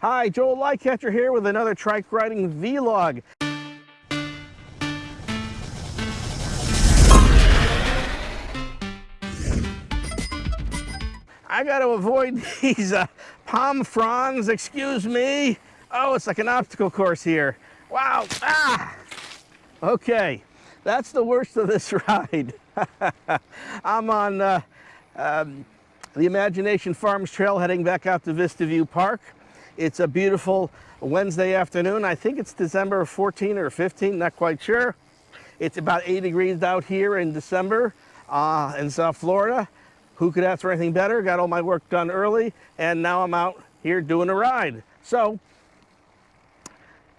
Hi, Joel Lightcatcher here with another trike riding vlog. I got to avoid these uh, palm fronds, excuse me. Oh, it's like an obstacle course here. Wow, ah! Okay, that's the worst of this ride. I'm on uh, um, the Imagination Farms Trail heading back out to Vista View Park. It's a beautiful Wednesday afternoon. I think it's December 14 or 15, not quite sure. It's about 80 degrees out here in December uh, in South Florida. Who could ask for anything better? Got all my work done early, and now I'm out here doing a ride. So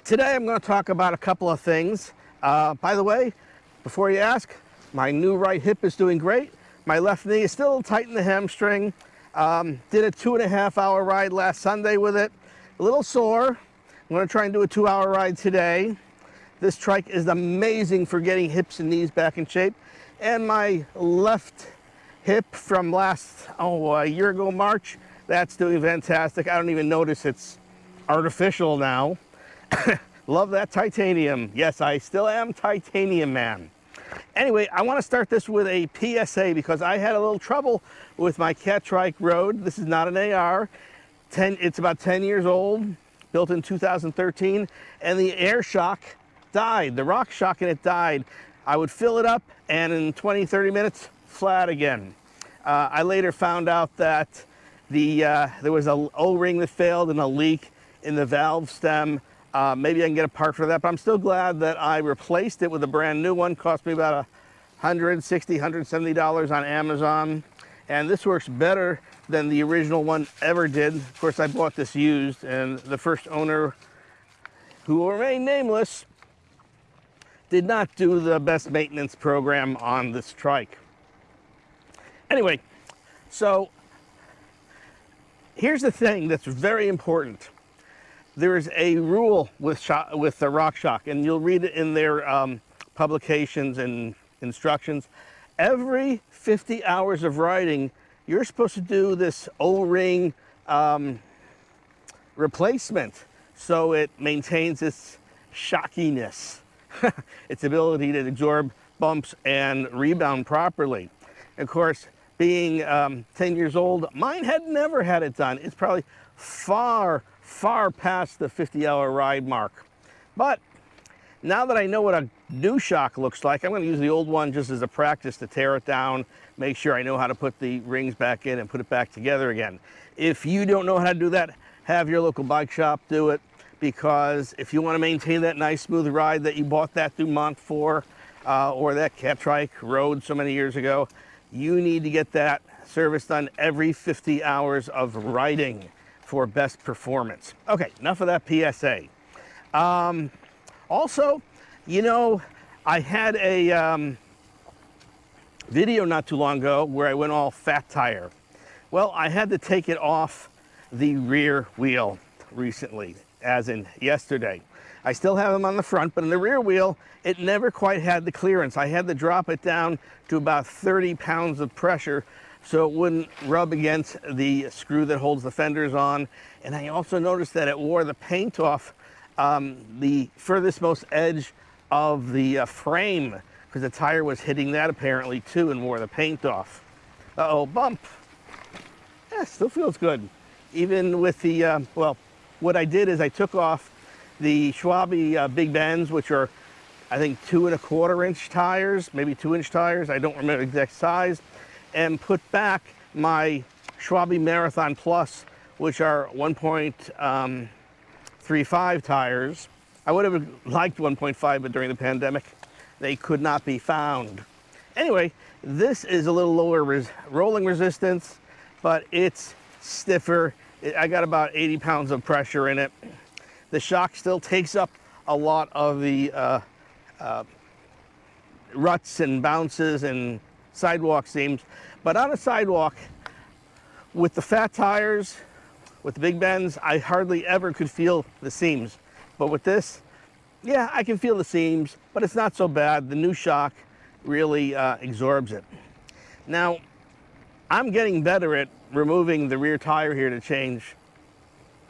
today I'm going to talk about a couple of things. Uh, by the way, before you ask, my new right hip is doing great. My left knee is still tight in the hamstring. Um, did a two and a half hour ride last Sunday with it. A little sore. I'm to try and do a two hour ride today. This trike is amazing for getting hips and knees back in shape. And my left hip from last, oh, a year ago March, that's doing fantastic. I don't even notice it's artificial now. Love that titanium. Yes, I still am titanium man. Anyway, I want to start this with a PSA because I had a little trouble with my Catrike Road. This is not an AR. 10, it's about 10 years old, built in 2013, and the air shock died. The rock shock in it died. I would fill it up and in 20, 30 minutes, flat again. Uh, I later found out that the, uh, there was a O-ring that failed and a leak in the valve stem uh, maybe I can get a part for that, but I'm still glad that I replaced it with a brand new one. Cost me about $160, $170 on Amazon. And this works better than the original one ever did. Of course, I bought this used, and the first owner, who will remain nameless, did not do the best maintenance program on this trike. Anyway, so here's the thing that's very important there's a rule with, shock, with the RockShox, and you'll read it in their um, publications and instructions. Every 50 hours of riding, you're supposed to do this O-ring um, replacement so it maintains its shockiness, its ability to absorb bumps and rebound properly. Of course, being um, 10 years old, mine had never had it done. It's probably far, far past the 50 hour ride mark. But now that I know what a new shock looks like, I'm going to use the old one just as a practice to tear it down, make sure I know how to put the rings back in and put it back together again. If you don't know how to do that, have your local bike shop do it because if you want to maintain that nice smooth ride that you bought that Dumont for uh, or that Catrike Road so many years ago, you need to get that service done every 50 hours of riding for best performance. Okay, enough of that PSA. Um, also, you know, I had a um, video not too long ago where I went all fat tire. Well, I had to take it off the rear wheel recently, as in yesterday. I still have them on the front, but in the rear wheel, it never quite had the clearance. I had to drop it down to about 30 pounds of pressure so it wouldn't rub against the screw that holds the fenders on. And I also noticed that it wore the paint off um, the furthest most edge of the uh, frame because the tire was hitting that apparently too and wore the paint off. Uh-oh, bump. Yeah, still feels good. Even with the, uh, well, what I did is I took off the Schwalbe uh, Big Bens, which are, I think, two and a quarter inch tires, maybe two inch tires. I don't remember exact size and put back my Schwalbe Marathon Plus, which are 1.35 um, tires. I would have liked 1.5, but during the pandemic, they could not be found. Anyway, this is a little lower res rolling resistance, but it's stiffer. I got about 80 pounds of pressure in it. The shock still takes up a lot of the uh, uh, ruts and bounces and sidewalk seams. But on a sidewalk, with the fat tires, with the Big Bens, I hardly ever could feel the seams. But with this, yeah, I can feel the seams, but it's not so bad. The new shock really uh, absorbs it. Now, I'm getting better at removing the rear tire here to change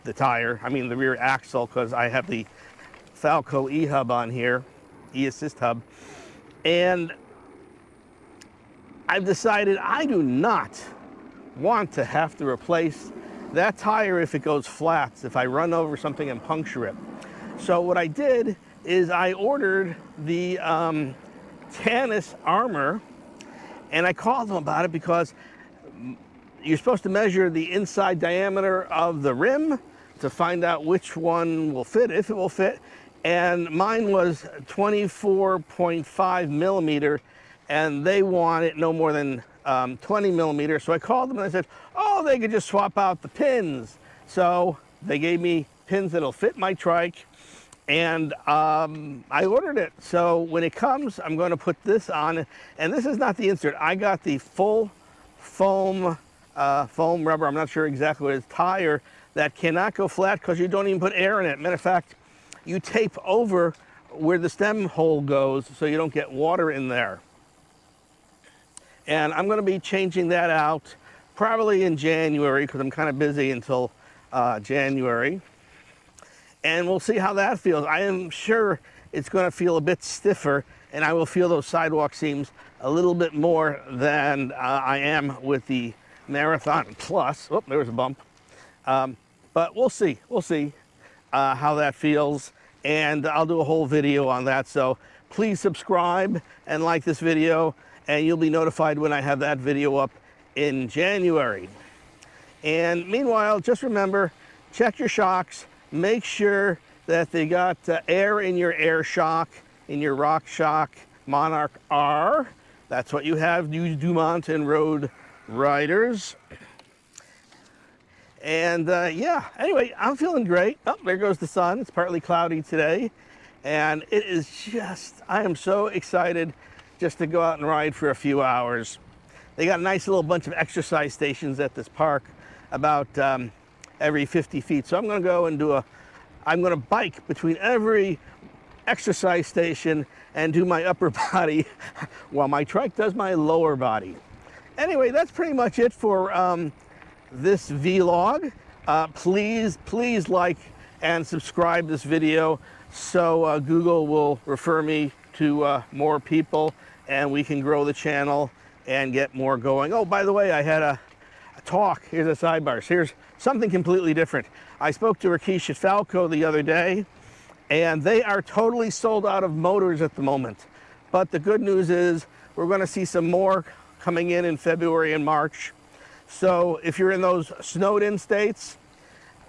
the tire, I mean the rear axle, because I have the Falco e-hub on here, e-assist hub. And I've decided I do not want to have to replace that tire if it goes flat, if I run over something and puncture it. So what I did is I ordered the um, Tannus armor and I called them about it because you're supposed to measure the inside diameter of the rim to find out which one will fit, if it will fit. And mine was 24.5 millimeter and they want it no more than um, 20 millimeters. So I called them and I said, oh, they could just swap out the pins. So they gave me pins that'll fit my trike and um, I ordered it. So when it comes, I'm going to put this on. And this is not the insert. I got the full foam, uh, foam rubber. I'm not sure exactly what it is, tire that cannot go flat because you don't even put air in it. Matter of fact, you tape over where the stem hole goes so you don't get water in there. And I'm going to be changing that out probably in January because I'm kind of busy until uh, January. And we'll see how that feels. I am sure it's going to feel a bit stiffer and I will feel those sidewalk seams a little bit more than uh, I am with the Marathon Plus. Oh, there was a bump. Um, but we'll see. We'll see uh, how that feels. And I'll do a whole video on that. So please subscribe and like this video and you'll be notified when I have that video up in January. And meanwhile, just remember, check your shocks, make sure that they got uh, air in your air shock, in your rock shock Monarch R. That's what you have, you Dumont and Road Riders. And uh, yeah, anyway, I'm feeling great. Oh, there goes the sun. It's partly cloudy today. And it is just, I am so excited just to go out and ride for a few hours. They got a nice little bunch of exercise stations at this park about um, every 50 feet. So I'm gonna go and do a, I'm gonna bike between every exercise station and do my upper body while my trike does my lower body. Anyway, that's pretty much it for um, this vlog. Uh, please, please like and subscribe this video so uh, Google will refer me to uh, more people and we can grow the channel and get more going. Oh, by the way, I had a, a talk. Here's a sidebar. Here's something completely different. I spoke to Rakesh at Falco the other day, and they are totally sold out of motors at the moment. But the good news is we're going to see some more coming in in February and March. So if you're in those snowed in states,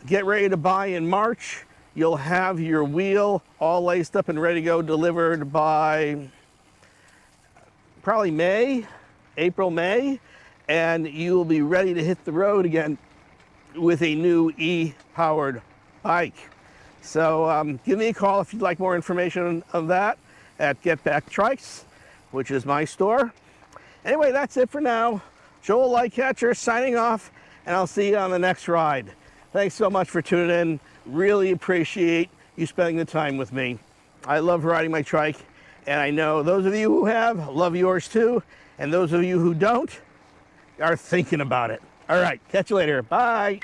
get ready to buy in March. You'll have your wheel all laced up and ready to go delivered by probably May, April, May, and you will be ready to hit the road again with a new e-powered bike. So um, give me a call if you'd like more information on that at Get Back Trikes, which is my store. Anyway, that's it for now. Joel Lightcatcher signing off, and I'll see you on the next ride. Thanks so much for tuning in. Really appreciate you spending the time with me. I love riding my trike, and I know those of you who have love yours too. And those of you who don't are thinking about it. All right, catch you later. Bye.